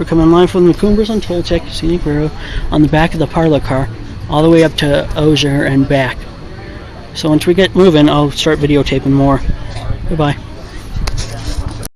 We're coming live from the Cumbres and Toltec Scenic Railroad on the back of the parlor car, all the way up to Osier and back. So once we get moving, I'll start videotaping more. Goodbye.